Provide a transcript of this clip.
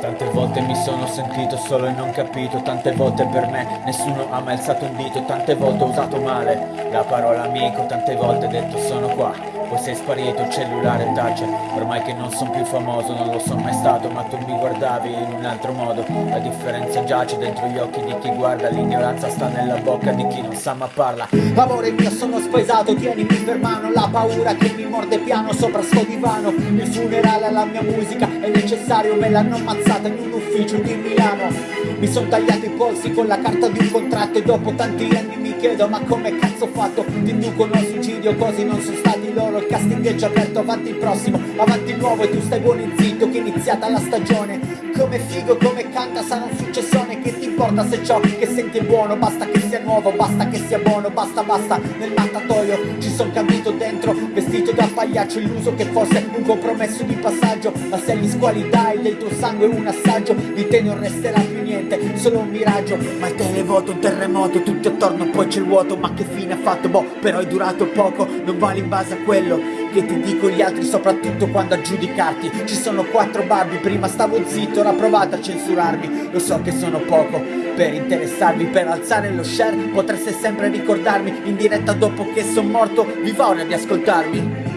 Tante volte mi sono sentito solo e non capito Tante volte per me nessuno ha mai alzato un dito Tante volte ho usato male la parola amico Tante volte detto sono qua poi sei sparito, il cellulare tace Ormai che non sono più famoso, non lo sono mai stato Ma tu mi guardavi in un altro modo. La differenza giace dentro gli occhi di chi guarda L'ignoranza sta nella bocca di chi non sa ma parla. Amore mio sono spaesato, tienimi per mano La paura che mi morde piano sopra sto divano. Il funerale alla mia musica è necessario Me l'hanno ammazzata in un ufficio di Milano. Mi sono tagliato i polsi con la carta di un contratto E dopo tanti anni mi chiedo ma come cazzo ho fatto? Ti inducono al suicidio così non sono stati loro Il casting è già aperto avanti il prossimo Avanti il nuovo e tu stai buono e zitto Che è iniziata la stagione. Come figo, come canta, sarà un successone Che importa se ciò che senti è buono Basta che sia nuovo, basta che sia buono Basta, basta, nel mattatoio ci son caduto dentro Vestito da pagliaccio, illuso che fosse un compromesso di passaggio. Ma se agli squali dai del tuo sangue un assaggio Di te non resterà più niente, solo un miraggio. Ma il televoto, un terremoto, tutti attorno poi c'è il vuoto. Ma che fine ha fatto? Boh, però è durato poco Non vale in base a quello che ti dico gli altri soprattutto quando a giudicarti. Ci sono quattro babbi, prima stavo zitto, ora provate a censurarmi. Lo so che sono poco per interessarvi, per alzare lo share Potreste sempre ricordarmi. In diretta dopo che sono morto Vi va ora di ascoltarmi?